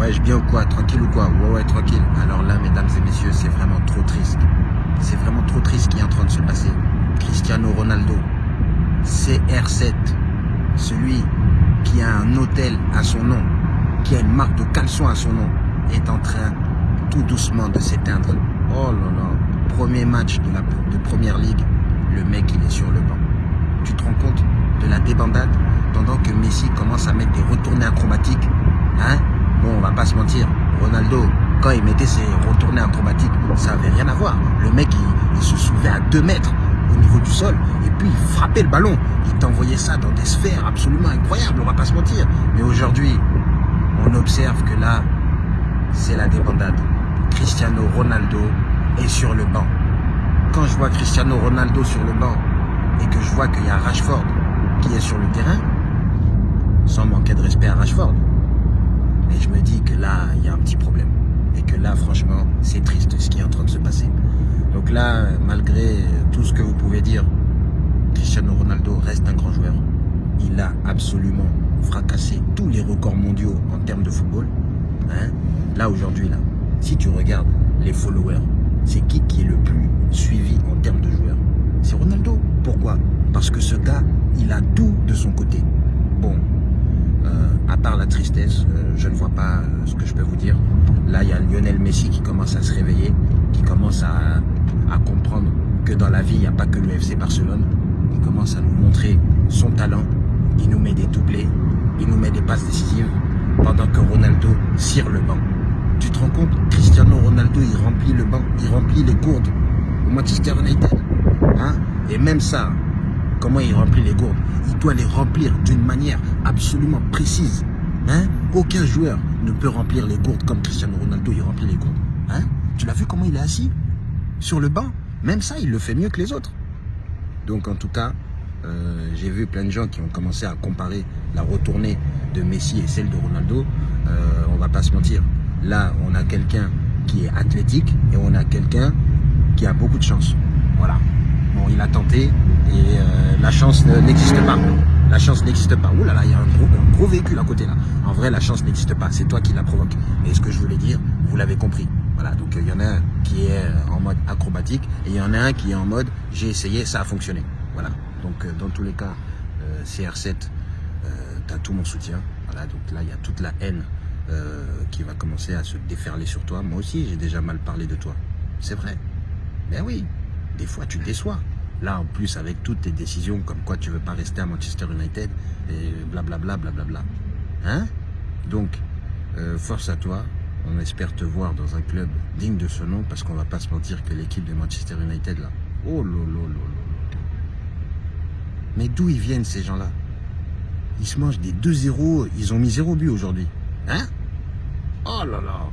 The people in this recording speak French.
Ouais, bien ou quoi? Tranquille ou quoi? Ouais, ouais, tranquille. Alors là, mesdames et messieurs, c'est vraiment trop triste. C'est vraiment trop triste ce qui est en train de se passer. Cristiano Ronaldo, CR7, celui qui a un hôtel à son nom, qui a une marque de caleçon à son nom, est en train tout doucement de s'éteindre. Oh là là, premier match de la de première ligue, le mec il est sur le banc. Tu te rends compte de la débandade? Pendant que Messi commence à mettre des retournées acrobatiques Hein? Bon, on va pas se mentir, Ronaldo, quand il mettait ses retournées acrobatiques, ça avait rien à voir. Le mec, il, se soulevait à 2 mètres au niveau du sol et puis il frappait le ballon. Il t'envoyait ça dans des sphères absolument incroyables, on va pas se mentir. Mais aujourd'hui, on observe que là, c'est la débandade. Cristiano Ronaldo est sur le banc. Quand je vois Cristiano Ronaldo sur le banc et que je vois qu'il y a Rashford qui est sur le terrain, sans manquer de respect à Rashford, et je me dis que là, il y a un petit problème. Et que là, franchement, c'est triste ce qui est en train de se passer. Donc là, malgré tout ce que vous pouvez dire, Cristiano Ronaldo reste un grand joueur. Il a absolument fracassé tous les records mondiaux en termes de football. Hein là, aujourd'hui, là, si tu regardes les followers, c'est qui qui est le plus suivi en termes de joueurs? C'est Ronaldo. Pourquoi? Parce que ce gars, il a tout de son côté. Bon, euh, à part la tristesse, euh, je ne vois pas euh, ce que je peux vous dire. Là, il y a Lionel Messi qui commence à se réveiller, qui commence à, comprendre que dans la vie, il n'y a pas que le FC Barcelone. Il commence à nous montrer son talent. Il nous met des doublés, il nous met des passes décisives, pendant que Ronaldo cire le banc. Tu te rends compte? Cristiano Ronaldo, il remplit le banc, il remplit les gourdes au Manchester United. Hein? Et même ça, comment il remplit les gourdes? Il doit les remplir d'une manière absolument précise. Hein? Aucun joueur ne peut remplir les gourdes comme Cristiano Ronaldo, il remplit les gourdes. Hein? Tu l'as vu comment il est assis? Sur le banc Même ça, il le fait mieux que les autres. Donc en tout cas, euh, j'ai vu plein de gens qui ont commencé à comparer la retournée de Messi et celle de Ronaldo. Euh, on va pas se mentir. Là, on a quelqu'un qui est athlétique et on a quelqu'un qui a beaucoup de chance. Voilà. Bon, il a tenté et euh, la chance n'existe pas. La chance n'existe pas. Ouh là là, il y a un gros, gros véhicule à côté là. En vrai, la chance n'existe pas. C'est toi qui la provoque. Et ce que je voulais dire, vous l'avez compris. Voilà, donc il y en a un qui est en mode acrobatique et il y en a un qui est en mode j'ai essayé, ça a fonctionné. Voilà. Donc euh, dans tous les cas, euh, CR7, tu as tout mon soutien. Voilà, donc là, il y a toute la haine euh, qui va commencer à se déferler sur toi. Moi aussi, j'ai déjà mal parlé de toi. C'est vrai. Ben oui, des fois, tu déçois. Là, en plus, avec toutes tes décisions, comme quoi tu veux pas rester à Manchester United, et blablabla, blablabla. Hein? Donc, euh, force à toi. On espère te voir dans un club digne de ce nom, parce qu'on va pas se mentir que l'équipe de Manchester United, là, oh lolo, lolo. Mais d'où ils viennent, ces gens-là? Ils se mangent des 2-0, ils ont mis 0 but aujourd'hui. Hein? Oh là là